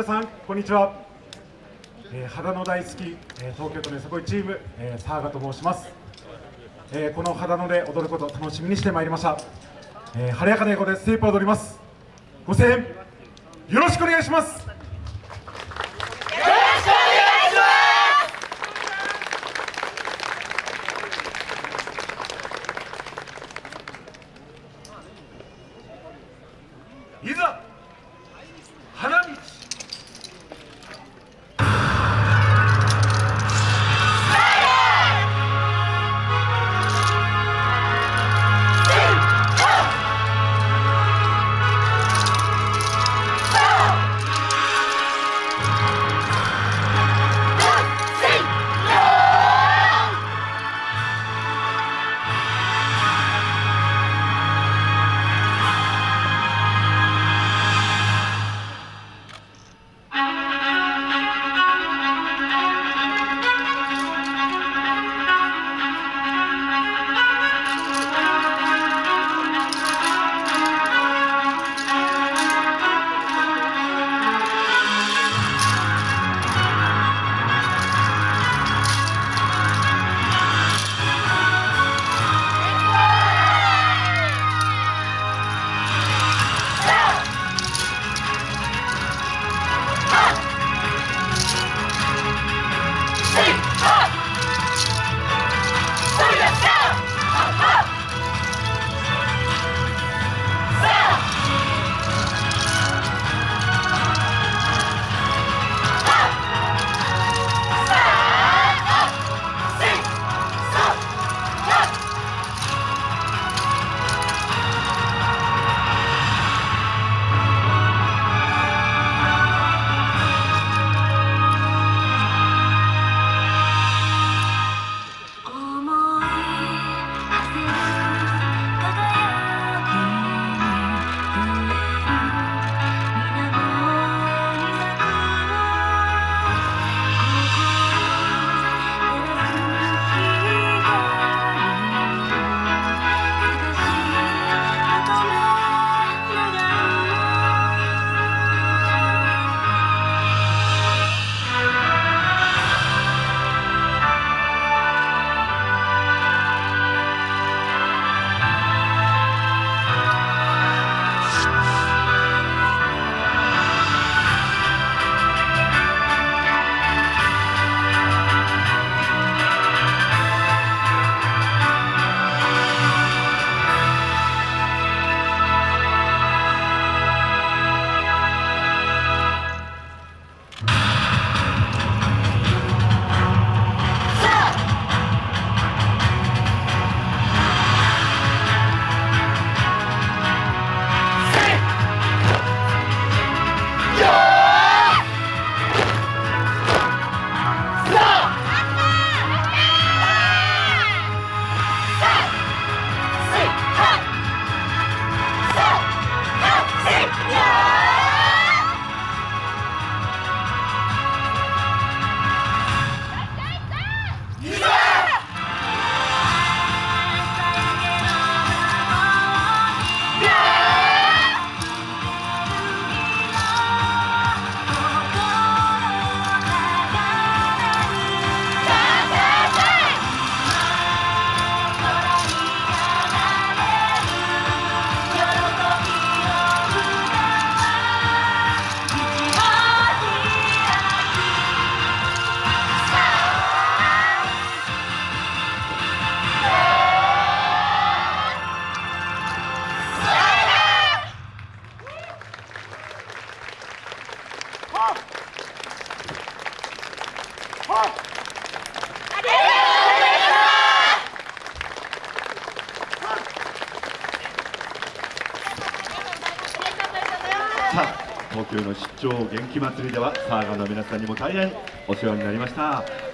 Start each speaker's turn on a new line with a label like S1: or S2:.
S1: 皆さんこんにちは、えー、肌の大好き、えー、東京都のよさこいチーム、えー、沢賀と申します、えー、この肌ので踊ること楽しみにしてまいりました、えー、晴れやかな英語でステップを踊ります。ご声援よろしくお願いします。いざ
S2: さあ東京の出張元気祭りではサーガの皆さんにも大変お世話になりました。